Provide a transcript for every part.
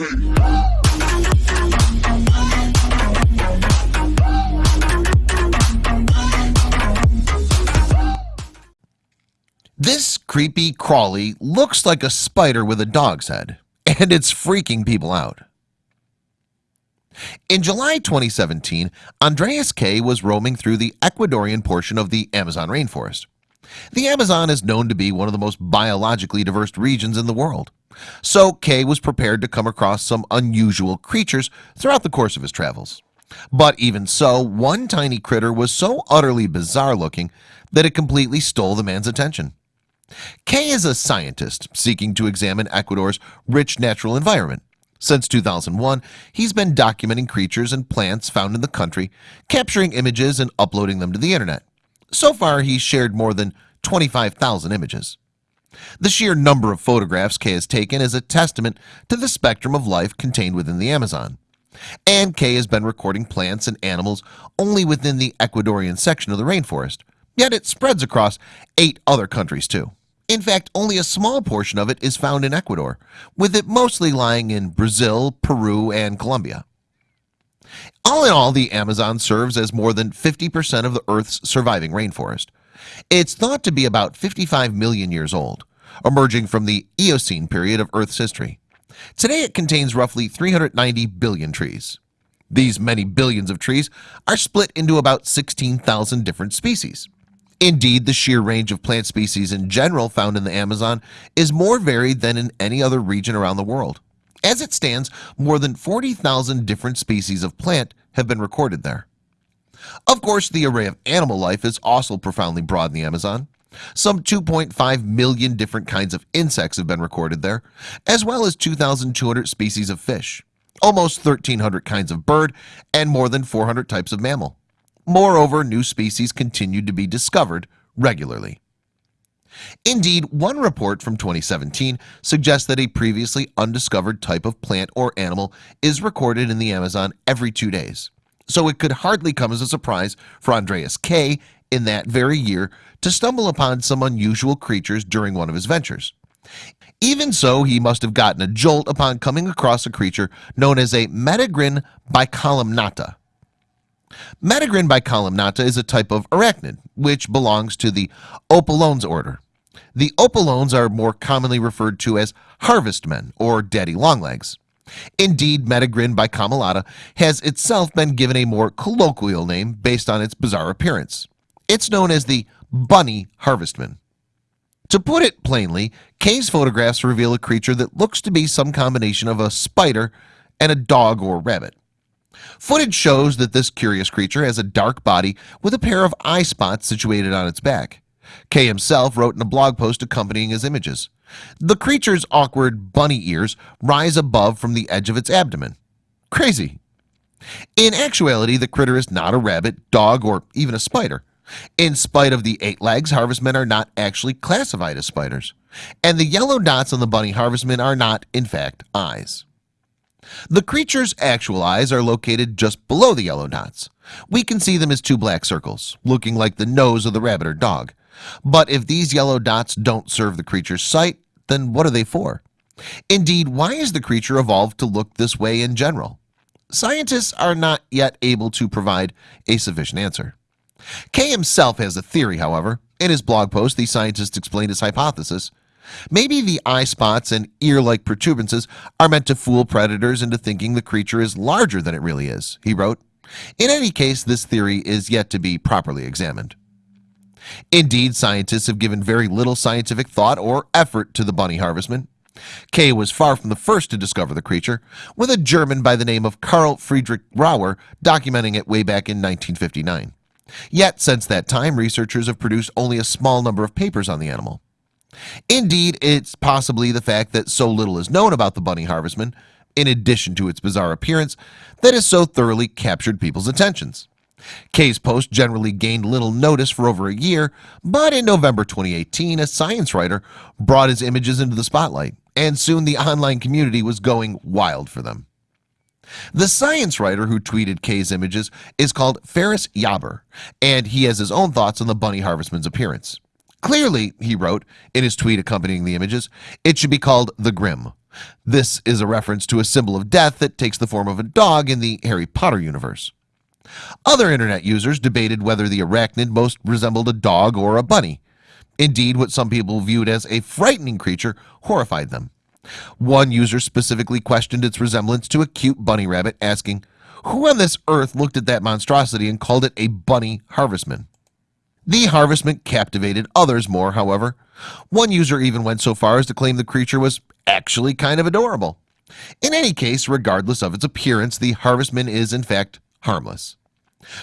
This creepy crawly looks like a spider with a dog's head and it's freaking people out. In July 2017 Andreas Kay was roaming through the Ecuadorian portion of the Amazon rainforest. The Amazon is known to be one of the most biologically diverse regions in the world So Kay was prepared to come across some unusual creatures throughout the course of his travels. But even so one tiny critter was so utterly bizarre looking that it completely stole the man's attention. Kay is a scientist seeking to examine Ecuador's rich natural environment. Since 2001 He's been documenting creatures and plants found in the country capturing images and uploading them to the Internet. So far he's shared more than 25,000 images the sheer number of photographs Kay has taken is a testament to the spectrum of life contained within the Amazon. And Kay has been recording plants and animals only within the Ecuadorian section of the rainforest Yet it spreads across eight other countries too. In fact only a small portion of it is found in Ecuador with it mostly lying in Brazil Peru and Colombia. All in all the Amazon serves as more than 50% of the Earth's surviving rainforest. It's thought to be about 55 million years old emerging from the Eocene period of Earth's history. Today it contains roughly 390 billion trees. These many billions of trees are split into about 16,000 different species. Indeed the sheer range of plant species in general found in the Amazon is more varied than in any other region around the world. As it stands more than 40,000 different species of plant have been recorded there. Of course the array of animal life is also profoundly broad in the Amazon some 2.5 million different kinds of insects have been recorded there as well as 2,200 species of fish almost 1,300 kinds of bird and more than 400 types of mammal. Moreover new species continued to be discovered regularly. Indeed one report from 2017 suggests that a previously undiscovered type of plant or animal is recorded in the Amazon every two days. So it could hardly come as a surprise for Andreas Kay in that very year to stumble upon some unusual creatures during one of his ventures. Even so he must have gotten a jolt upon coming across a creature known as a Metagryne bicolumnata. Metagryne bicolumnata is a type of arachnid which belongs to the Opiliones order. The Opiliones are more commonly referred to as harvestmen or daddy longlegs. Indeed Metagryne bicolumnata has itself been given a more colloquial name based on its bizarre appearance It's known as the bunny harvestman. To put it plainly Kay's photographs reveal a creature that looks to be some combination of a spider and a dog or rabbit. Footage shows that this curious creature has a dark body with a pair of eye spots situated on its back. Kay himself wrote in a blog post accompanying his images. The creature's awkward bunny ears rise above from the edge of its abdomen. Crazy. In actuality the critter is not a rabbit dog or even a spider in spite of the eight legs harvestmen are not actually classified as spiders. And the yellow dots on the bunny harvestmen are not in fact eyes. The creature's actual eyes are located just below the yellow dots. We can see them as two black circles looking like the nose of the rabbit or dog. But if these yellow dots don't serve the creature's sight, then what are they for? Indeed, why is the creature evolved to look this way in general? Scientists are not yet able to provide a sufficient answer Kay himself has a theory however. In his blog post the scientist explained his hypothesis. Maybe the eye spots and ear-like protuberances are meant to fool predators into thinking the creature is larger than it really is he wrote. In any case this theory is yet to be properly examined. Indeed scientists have given very little scientific thought or effort to the bunny harvestman Kay was far from the first to discover the creature with a German by the name of Carl Friedrich Roewer documenting it way back in 1959 Yet since that time researchers have produced only a small number of papers on the animal. Indeed, it's possibly the fact that so little is known about the bunny harvestman in addition to its bizarre appearance that has so thoroughly captured people's attentions. Kay's post generally gained little notice for over a year but in November 2018 a science writer brought his images into the spotlight and soon the online community was going wild for them the science writer who tweeted Kay's images is called Ferris Jabr and he has his own thoughts on the bunny harvestman's appearance. Clearly he wrote in his tweet accompanying the images It should be called the Grim. This is a reference to a symbol of death that takes the form of a dog in the Harry Potter universe. Other internet users debated whether the arachnid most resembled a dog or a bunny. Indeed what some people viewed as a frightening creature horrified them One user specifically questioned its resemblance to a cute bunny rabbit asking who on this earth looked at that monstrosity and called it a bunny harvestman? The harvestman captivated others more however. One user even went so far as to claim the creature was actually kind of adorable. In any case regardless of its appearance the harvestman is in fact harmless.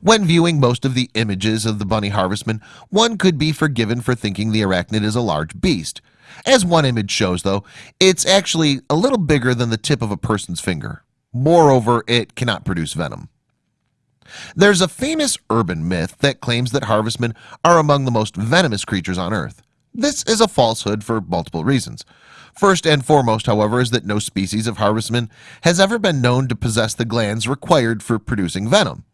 When viewing most of the images of the bunny harvestman one could be forgiven for thinking the arachnid is a large beast as one image shows though it's actually a little bigger than the tip of a person's finger. Moreover it cannot produce venom. There's a famous urban myth that claims that harvestmen are among the most venomous creatures on earth. This is a falsehood for multiple reasons. First and foremost however is that no species of harvestman has ever been known to possess the glands required for producing venom.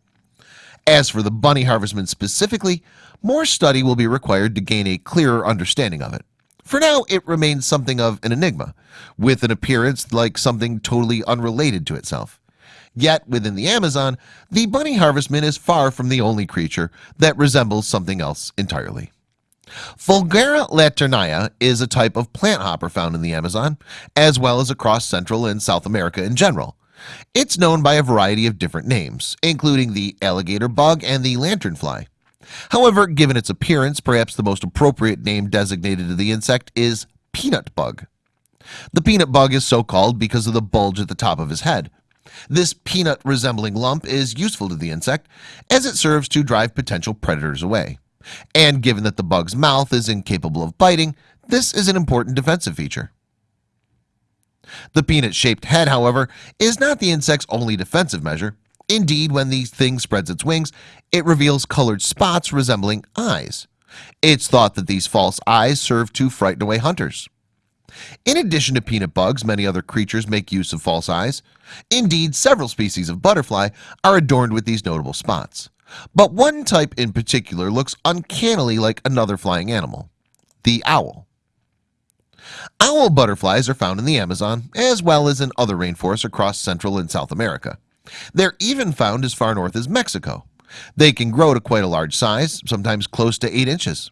As for the bunny harvestman specifically more study will be required to gain a clearer understanding of it for now it remains something of an enigma with an appearance like something totally unrelated to itself. Yet within the Amazon the bunny harvestman is far from the only creature that resembles something else entirely. Fulgora laternaria is a type of plant hopper found in the Amazon as well as across Central and South America in general. It's known by a variety of different names including the alligator bug and the lanternfly However, given its appearance perhaps the most appropriate name designated to the insect is peanut bug. The peanut bug is so called because of the bulge at the top of his head. This peanut resembling lump is useful to the insect as it serves to drive potential predators away. And given that the bug's mouth is incapable of biting this is an important defensive feature. The peanut-shaped head however is not the insect's only defensive measure Indeed when the thing spreads its wings it reveals colored spots resembling eyes. It's thought that these false eyes serve to frighten away hunters. In addition to peanut bugs many other creatures make use of false eyes. Indeed several species of butterfly are adorned with these notable spots. But one type in particular looks uncannily like another flying animal the owl. Owl butterflies are found in the Amazon as well as in other rainforests across Central and South America They're even found as far north as Mexico. They can grow to quite a large size sometimes close to 8 inches.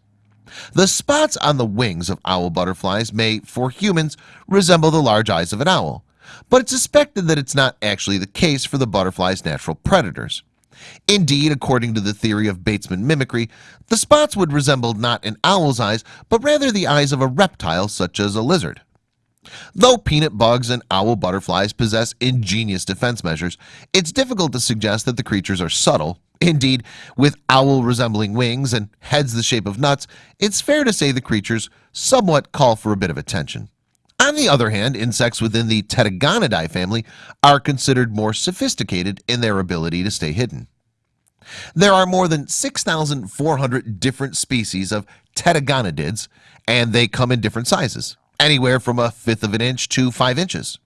The spots on the wings of owl butterflies may for humans resemble the large eyes of an owl But it's suspected that it's not actually the case for the butterflies natural predators. Indeed, according to the theory of Batesian mimicry, the spots would resemble not an owl's eyes, but rather the eyes of a reptile such as a lizard. Though peanut bugs and owl butterflies possess ingenious defense measures, it's difficult to suggest that the creatures are subtle. Indeed, with owl resembling wings and heads the shape of nuts, it's fair to say the creatures somewhat call for a bit of attention. On the other hand, insects within the Tettigoniidae family are considered more sophisticated in their ability to stay hidden. There are more than 6,400 different species of pterygonidids and they come in different sizes anywhere from a fifth of an inch to five inches.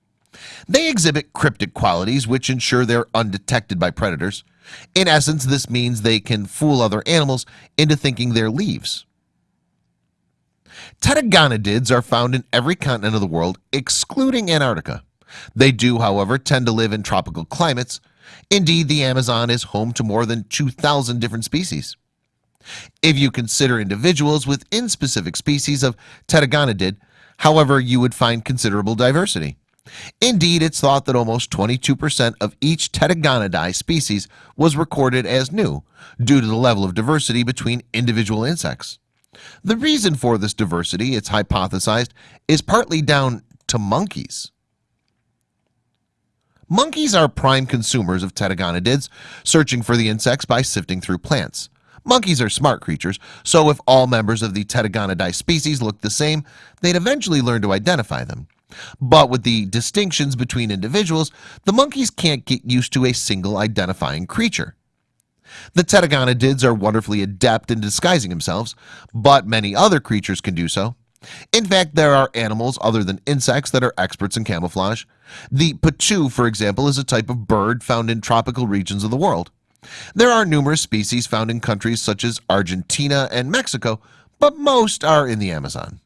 They exhibit cryptic qualities which ensure they're undetected by predators. In essence this means they can fool other animals into thinking they're leaves. Pterygonidids are found in every continent of the world excluding Antarctica. They do however tend to live in tropical climates. Indeed the Amazon is home to more than 2,000 different species. If you consider individuals within specific species of Pterygonidid However, you would find considerable diversity. Indeed, it's thought that almost 22% of each Tettigoniidae species was recorded as new due to the level of diversity between individual insects. The reason for this diversity it's hypothesized is partly down to monkeys. Monkeys are prime consumers of pterygonidids searching for the insects by sifting through plants Monkeys are smart creatures So if all members of the Tettigoniidae species look the same they'd eventually learn to identify them. But with the distinctions between individuals the monkeys can't get used to a single identifying creature. The Pterygonidids are wonderfully adept in disguising themselves But many other creatures can do so. In fact there are animals other than insects that are experts in camouflage. The potoo for example is a type of bird found in tropical regions of the world there are numerous species found in countries such as Argentina and Mexico but most are in the Amazon.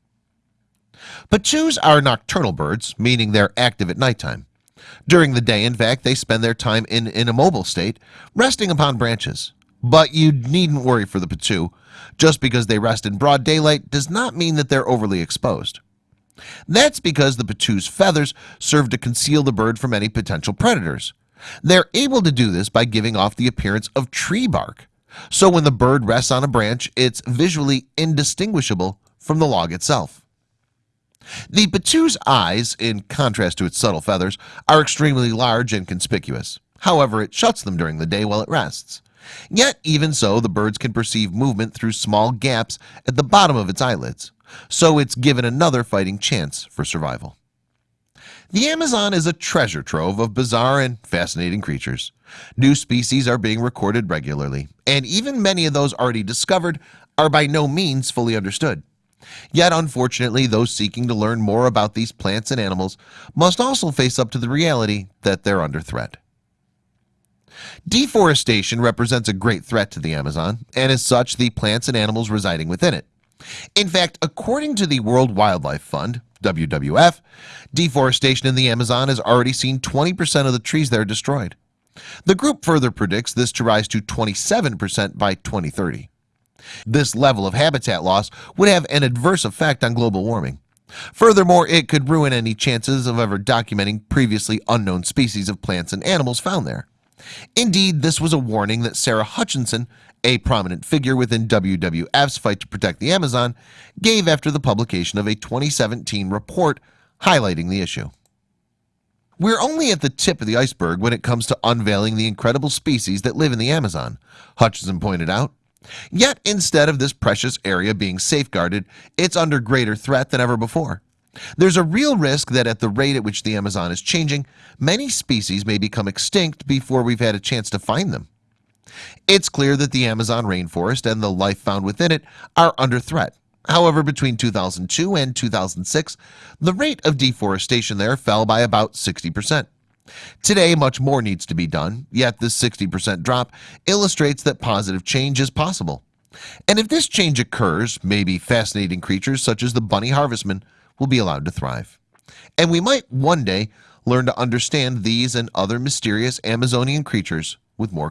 Potoos are nocturnal birds meaning they're active at nighttime. During the day in fact they spend their time in an immobile state resting upon branches. But you needn't worry for the Potoo just because they rest in broad daylight does not mean that they're overly exposed. That's because the Potoo's feathers serve to conceal the bird from any potential predators They're able to do this by giving off the appearance of tree bark. So when the bird rests on a branch, it's visually indistinguishable from the log itself. The Potoo's eyes in contrast to its subtle feathers are extremely large and conspicuous. However, it shuts them during the day while it rests. Yet even so the birds can perceive movement through small gaps at the bottom of its eyelids. So it's given another fighting chance for survival The Amazon is a treasure trove of bizarre and fascinating creatures. New species are being recorded regularly and even many of those already discovered are by no means fully understood. Yet unfortunately those seeking to learn more about these plants and animals must also face up to the reality that they're under threat. Deforestation represents a great threat to the Amazon and as such the plants and animals residing within it. In fact, according to the World Wildlife Fund WWF Deforestation in the Amazon has already seen 20% of the trees there destroyed. The group further predicts this to rise to 27% by 2030 this level of habitat loss would have an adverse effect on global warming. Furthermore, it could ruin any chances of ever documenting previously unknown species of plants and animals found there. Indeed, this was a warning that Sarah Hutchinson a prominent figure within WWF's fight to protect the Amazon gave after the publication of a 2017 report highlighting the issue. We're only at the tip of the iceberg when it comes to unveiling the incredible species that live in the Amazon Hutchinson pointed out. Yet instead of this precious area being safeguarded it's under greater threat than ever before. There's a real risk that at the rate at which the Amazon is changing many species may become extinct before we've had a chance to find them It's clear that the Amazon rainforest and the life found within it are under threat. However between 2002 and 2006 the rate of deforestation there fell by about 60% Today much more needs to be done yet this 60% drop illustrates that positive change is possible. And if this change occurs maybe fascinating creatures such as the bunny harvestman will be allowed to thrive. And we might one day learn to understand these and other mysterious Amazonian creatures with more